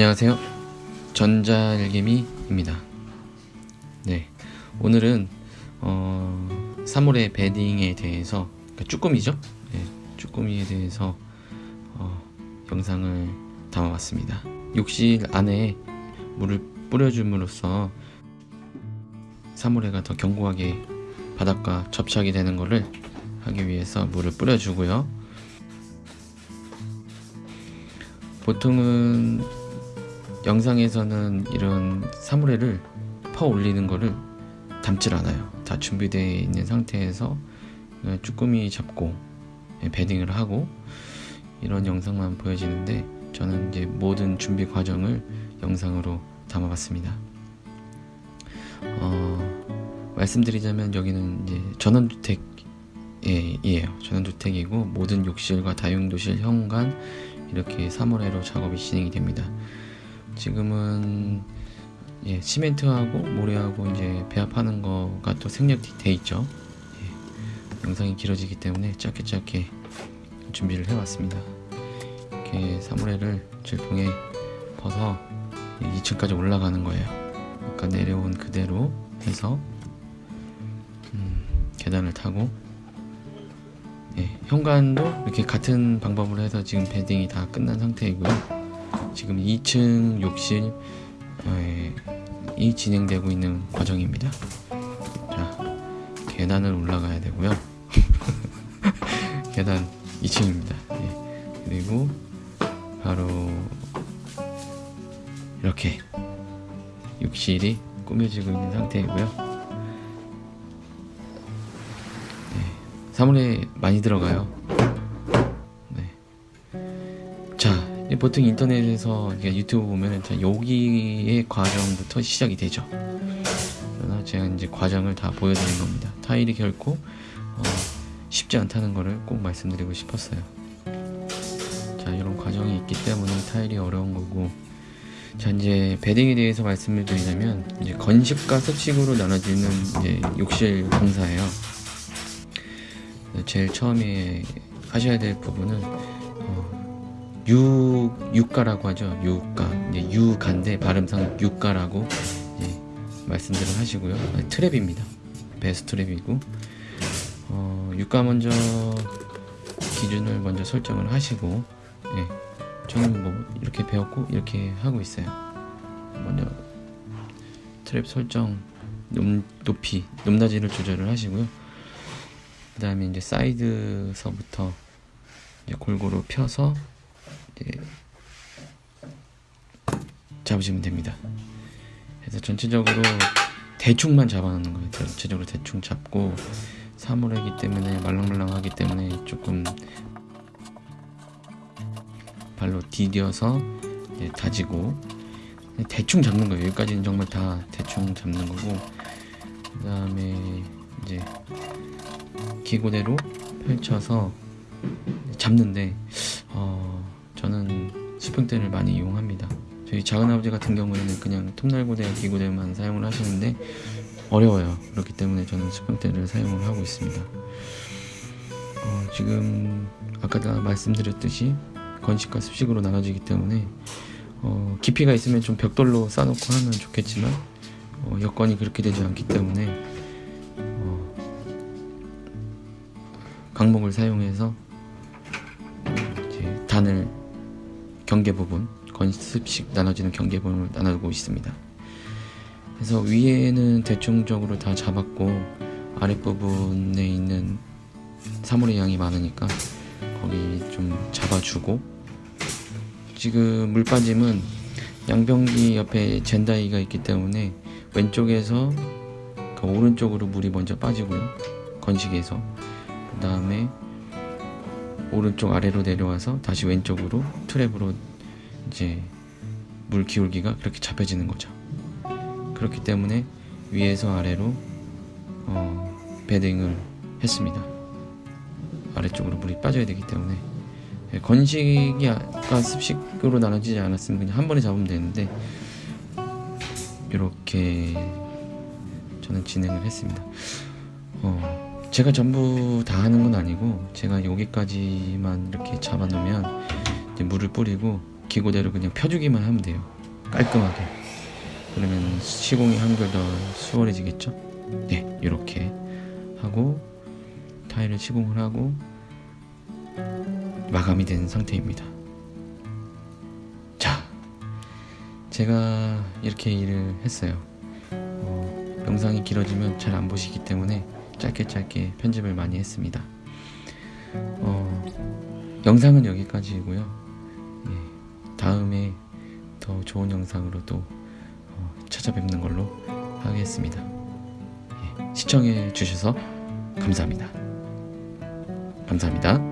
안녕하세요. 전자일개미입니다. 네, 오늘은 어, 3월의 베딩에 대해서 그러니까 쭈꾸미죠? 네, 쭈꾸미에 대해서 어, 영상을 담아봤습니다. 욕실 안에 물을 뿌려줌으로써 사물회가 더 견고하게 바닥과 접착이 되는 것을 하기 위해서 물을 뿌려주고요. 보통은 영상에서는 이런 사물회를 퍼 올리는 거를 담질 않아요. 다 준비되어 있는 상태에서 쭈꾸미 잡고 베딩을 하고 이런 영상만 보여지는데 저는 이제 모든 준비 과정을 영상으로 담아봤습니다. 어, 말씀드리자면 여기는 이제 전원주택이에요. 전원주택이고 모든 욕실과 다용도실, 현관 이렇게 3월회로 작업이 진행이 됩니다. 지금은 예, 시멘트하고 모래하고 이제 배합하는 거가 또 생략돼 있죠. 예, 영상이 길어지기 때문에 짧게 짧게 준비를 해왔습니다. 이렇게 3월회를 질풍에 벗어 2층까지 올라가는 거예요. 아까 내려온 그대로 해서 음, 계단을 타고 예, 현관도 이렇게 같은 방법으로 해서 지금 베딩이 다 끝난 상태이고요. 지금 2층 욕실 예, 이 진행되고 있는 과정입니다. 자, 계단을 올라가야 되고요. 계단 2층입니다. 예, 그리고 바로 이렇게 욕실이 꾸며지고 있는 상태이고요. 네, 사물에 많이 들어가요. 보통 인터넷에서 유튜브 보면 여기의 과정부터 시작이 되죠. 그러나 제가 이제 과정을 다 보여드린 겁니다. 타일이 결코 어, 쉽지 않다는 것을 꼭 말씀드리고 싶었어요. 자, 이런 과정이 있기 때문에 타일이 어려운 거고 자 이제 베딩에 대해서 말씀을 드리자면 이제 건식과 습식으로 나눠지는 이제 욕실 공사예요. 제일 처음에 하셔야 될 부분은 어, 유 유가라고 하죠. 유가 이제 유간데 발음상 유가라고 예, 말씀들을 하시고요. 아니, 트랩입니다. 베스 트랩이고 어, 유가 먼저 기준을 먼저 설정을 하시고 예. 저는 뭐 이렇게 배웠고 이렇게 하고 있어요 먼저 트랩 설정 높, 높이 높낮이를 조절을 하시고요 그 다음에 이제 사이드서부터 이제 골고루 펴서 잡으시면 됩니다. 그래서 전체적으로 대충만 잡아놓는 거예요. 전체적으로 대충 잡고 사물이기 때문에 말랑말랑하기 때문에 조금 발로 디뎌서 다지고 대충 잡는 거예요. 여기까지는 정말 다 대충 잡는 거고 그 다음에 이제 기고대로 펼쳐서 잡는데 어, 저는 수평대를 많이 이용합니다. 저희 작은아버지 같은 경우에는 그냥 톱날고대 기고대만 사용을 하시는데 어려워요. 그렇기 때문에 저는 수평대를 사용을 하고 있습니다. 어, 지금 아까 다 말씀드렸듯이 건식과 습식으로 나눠지기 때문에 어, 깊이가 있으면 좀 벽돌로 쌓아놓고 하면 좋겠지만 어, 여건이 그렇게 되지 않기 때문에 어, 강목을 사용해서 이제 단을 경계 부분 건습식 나눠지는 경계 부분을 나누고 있습니다. 그래서 위에는 대충적으로 다 잡았고 아랫부분에 있는 사물의 양이 많으니까 거기 좀 잡아주고 지금 물 빠짐은 양변기 옆에 젠다이가 있기 때문에 왼쪽에서 그 오른쪽으로 물이 먼저 빠지고요 건식에서 그 다음에 오른쪽 아래로 내려와서 다시 왼쪽으로 트랩으로 이제 물 기울기가 그렇게 잡혀지는 거죠. 그렇기 때문에 위에서 아래로 어, 베딩을 했습니다. 아래쪽으로 물이 빠져야 되기 때문에. 예, 건식이 아까 습식으로 나눠지지 않았으면 그냥 한 번에 잡으면 되는데 이렇게 저는 진행을 했습니다. 어, 제가 전부 다 하는 건 아니고 제가 여기까지만 이렇게 잡아 놓으면 물을 뿌리고 기고대로 그냥 펴주기만 하면 돼요. 깔끔하게. 그러면 시공이 한결 더 수월해지겠죠? 네, 이렇게 하고 타일을 시공을 하고 마감이 된 상태입니다. 자, 제가 이렇게 일을 했어요. 어, 영상이 길어지면 잘 안 보시기 때문에 짧게 짧게 편집을 많이 했습니다. 어, 영상은 여기까지이고요. 예, 다음에 더 좋은 영상으로 또 어, 찾아뵙는 걸로 하겠습니다. 예, 시청해 주셔서 감사합니다. 감사합니다.